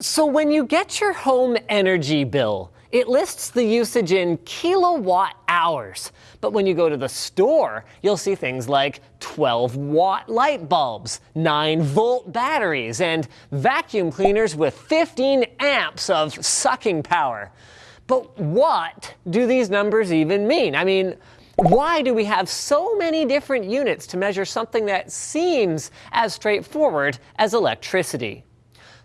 So when you get your home energy bill, it lists the usage in kilowatt hours. But when you go to the store, you'll see things like 12 watt light bulbs, 9 volt batteries, and vacuum cleaners with 15 amps of sucking power. But what do these numbers even mean? I mean, why do we have so many different units to measure something that seems as straightforward as electricity?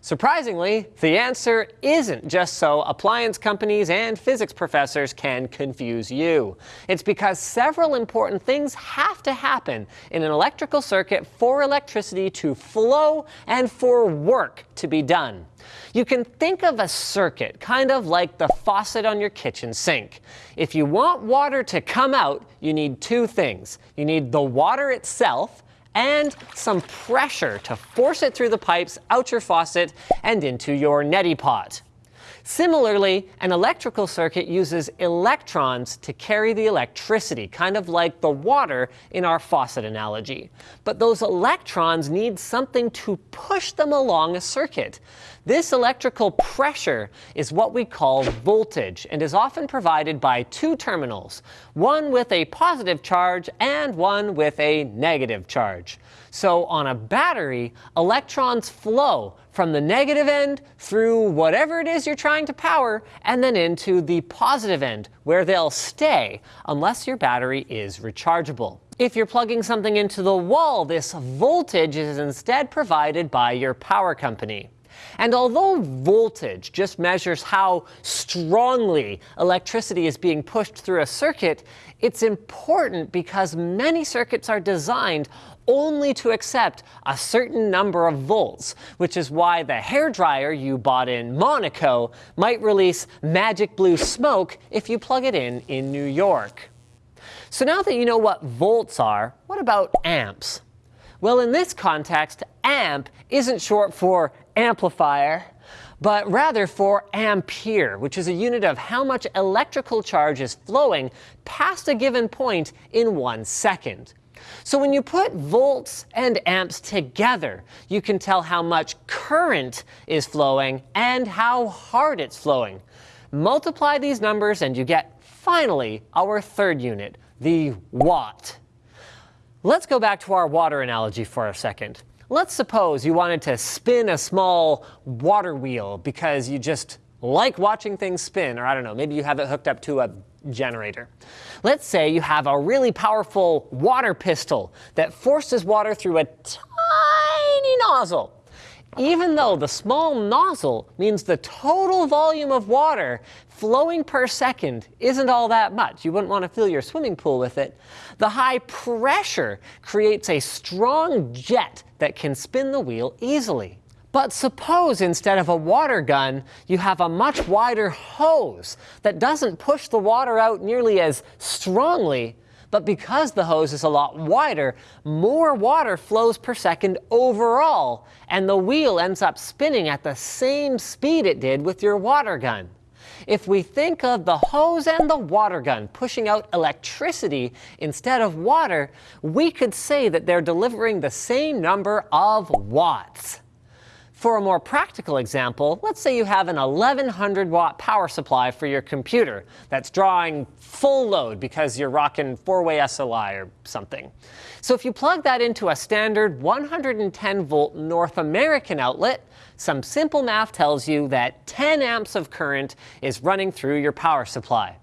Surprisingly, the answer isn't just so appliance companies and physics professors can confuse you. It's because several important things have to happen in an electrical circuit for electricity to flow and for work to be done. You can think of a circuit kind of like the faucet on your kitchen sink. If you want water to come out, you need two things. You need the water itself, and some pressure to force it through the pipes out your faucet and into your neti pot. Similarly, an electrical circuit uses electrons to carry the electricity, kind of like the water in our faucet analogy. But those electrons need something to push them along a circuit. This electrical pressure is what we call voltage and is often provided by two terminals, one with a positive charge and one with a negative charge. So on a battery, electrons flow from the negative end through whatever it is you're trying to power and then into the positive end where they'll stay unless your battery is rechargeable. If you're plugging something into the wall, this voltage is instead provided by your power company. And although voltage just measures how strongly electricity is being pushed through a circuit, it's important because many circuits are designed only to accept a certain number of volts, which is why the hair dryer you bought in Monaco might release magic blue smoke if you plug it in in New York. So now that you know what volts are, what about amps? Well, in this context, amp isn't short for amplifier, but rather for ampere, which is a unit of how much electrical charge is flowing past a given point in one second. So when you put volts and amps together, you can tell how much current is flowing and how hard it's flowing. Multiply these numbers and you get, finally, our third unit, the watt. Let's go back to our water analogy for a second. Let's suppose you wanted to spin a small water wheel because you just like watching things spin, or I don't know, maybe you have it hooked up to a generator. Let's say you have a really powerful water pistol that forces water through a tiny nozzle. Even though the small nozzle means the total volume of water flowing per second isn't all that much, you wouldn't want to fill your swimming pool with it, the high pressure creates a strong jet that can spin the wheel easily. But suppose instead of a water gun, you have a much wider hose that doesn't push the water out nearly as strongly, but because the hose is a lot wider, more water flows per second overall, and the wheel ends up spinning at the same speed it did with your water gun. If we think of the hose and the water gun pushing out electricity instead of water, we could say that they're delivering the same number of watts. For a more practical example, let's say you have an 1100 watt power supply for your computer that's drawing full load because you're rocking four-way SLI or something. So if you plug that into a standard 110 volt North American outlet, some simple math tells you that 10 amps of current is running through your power supply.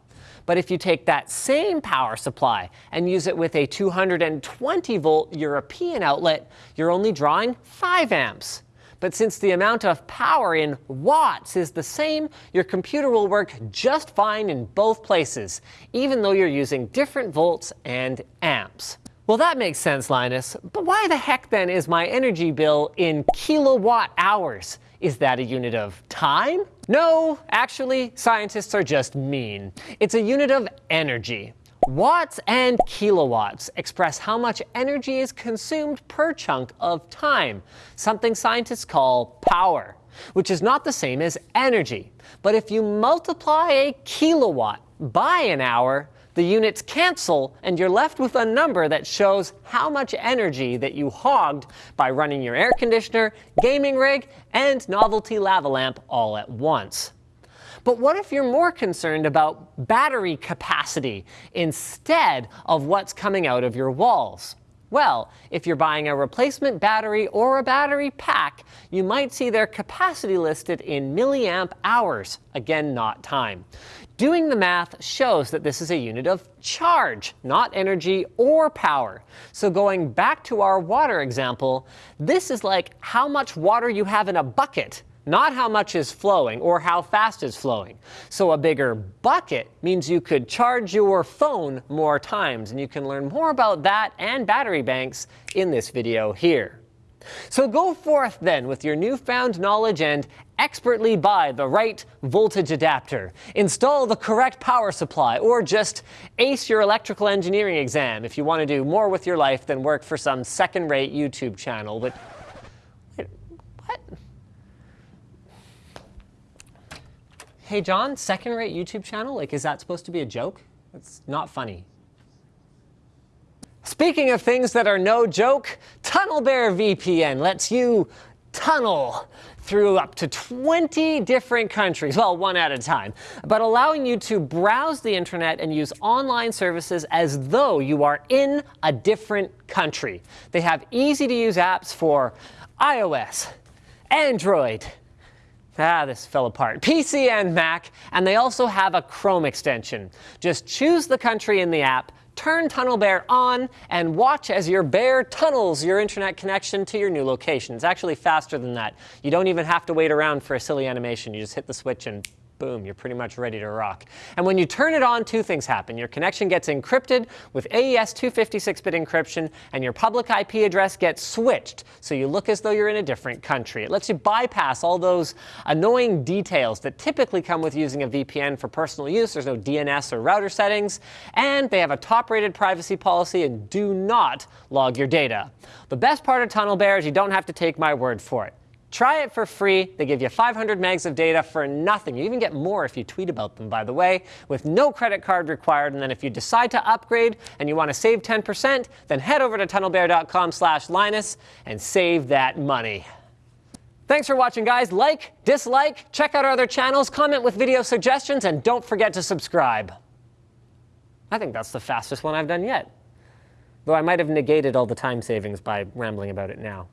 But if you take that same power supply and use it with a 220 volt European outlet, you're only drawing 5 amps. But since the amount of power in watts is the same, your computer will work just fine in both places, even though you're using different volts and amps. Well, that makes sense, Linus. But why the heck then is my energy bill in kilowatt hours? Is that a unit of time? No, actually, scientists are just mean. It's a unit of energy. Watts and kilowatts express how much energy is consumed per chunk of time, something scientists call power, which is not the same as energy. But if you multiply a kilowatt by an hour, the units cancel and you're left with a number that shows how much energy that you hogged by running your air conditioner, gaming rig, and novelty lava lamp all at once. But what if you're more concerned about battery capacity instead of what's coming out of your walls? Well, if you're buying a replacement battery or a battery pack, you might see their capacity listed in milliamp hours, again not time. Doing the math shows that this is a unit of charge, not energy or power. So going back to our water example, this is like how much water you have in a bucket not how much is flowing or how fast is flowing. So a bigger bucket means you could charge your phone more times, and you can learn more about that and battery banks in this video here. So go forth then with your newfound knowledge and expertly buy the right voltage adapter, install the correct power supply, or just ace your electrical engineering exam if you want to do more with your life than work for some second-rate YouTube channel. But Hey John, second rate YouTube channel? Like, is that supposed to be a joke? It's not funny. Speaking of things that are no joke, TunnelBear VPN lets you tunnel through up to 20 different countries, well, one at a time, but allowing you to browse the internet and use online services as though you are in a different country. They have easy to use apps for iOS, Android, Ah, this fell apart. PC and Mac, and they also have a Chrome extension. Just choose the country in the app, turn TunnelBear on, and watch as your bear tunnels your internet connection to your new location. It's actually faster than that. You don't even have to wait around for a silly animation. You just hit the switch and boom, you're pretty much ready to rock. And when you turn it on, two things happen. Your connection gets encrypted with AES 256-bit encryption, and your public IP address gets switched, so you look as though you're in a different country. It lets you bypass all those annoying details that typically come with using a VPN for personal use. There's no DNS or router settings, and they have a top-rated privacy policy and do not log your data. The best part of TunnelBear is you don't have to take my word for it. Try it for free. They give you 500 megs of data for nothing. You even get more if you tweet about them, by the way, with no credit card required. And then if you decide to upgrade and you want to save 10%, then head over to tunnelbear.com slash Linus and save that money. Thanks for watching, guys. Like, dislike, check out our other channels, comment with video suggestions, and don't forget to subscribe. I think that's the fastest one I've done yet. Though I might have negated all the time savings by rambling about it now.